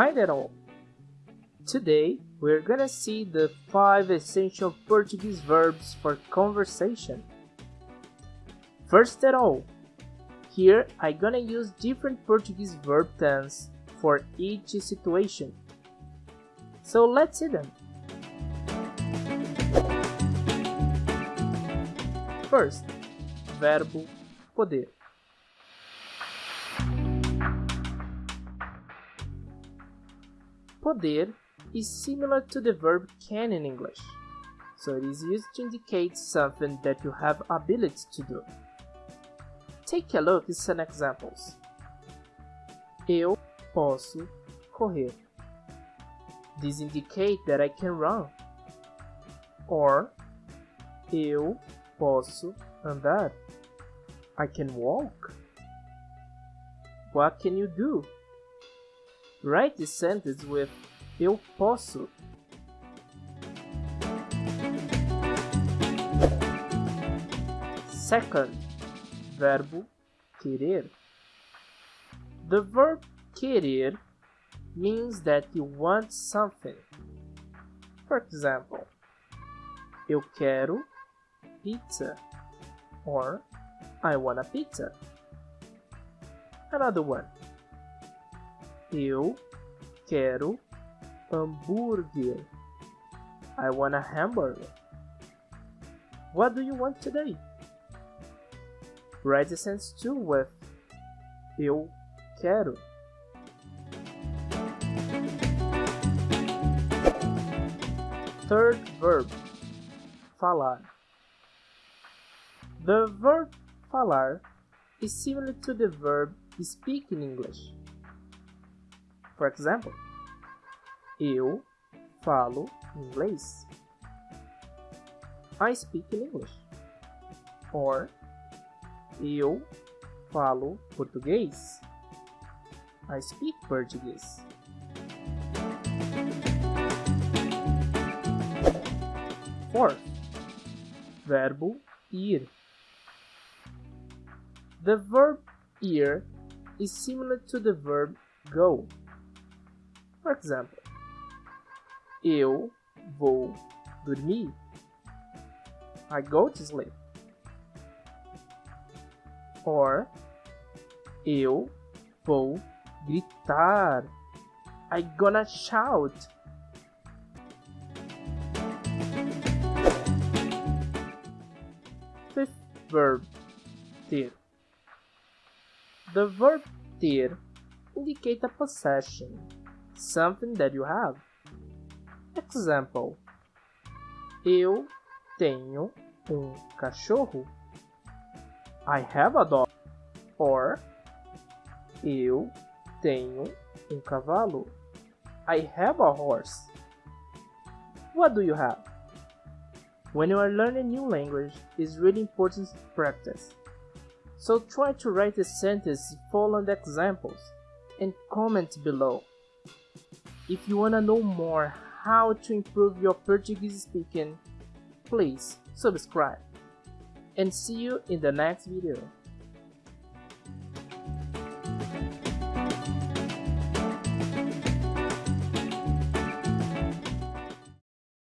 Hi there all! Today we're gonna see the 5 essential Portuguese verbs for conversation. First at all, here I'm gonna use different Portuguese verb tense for each situation. So let's see them. First, verbo poder. Poder is similar to the verb can in English, so it is used to indicate something that you have ability to do. Take a look at some examples. Eu posso correr. This indicates that I can run. Or eu posso andar. I can walk. What can you do? Write the sentence with eu posso. Second, verbo querer. The verb querer means that you want something. For example, eu quero pizza or I want a pizza. Another one. Eu quero hambúrguer. I want a hamburger. What do you want today? Write too with Eu quero. Third verb, falar. The verb falar is similar to the verb speak in English. For example, eu falo inglês. I speak in English. Or eu falo português. I speak Portuguese. Fourth, verbo ir. The verb ir is similar to the verb go. For example, eu vou dormir. I go to sleep. Or eu vou gritar. I gonna shout. Fifth verb ter. The verb ter indicates a possession, something that you have. Example: Eu tenho um cachorro. I have a dog. Or Eu tenho um cavalo. I have a horse. What do you have? When you are learning new language, it's really important to practice. So try to write a sentence following the examples and comment below. If you wanna know more how to improve your Portuguese speaking, please subscribe. And see you in the next video.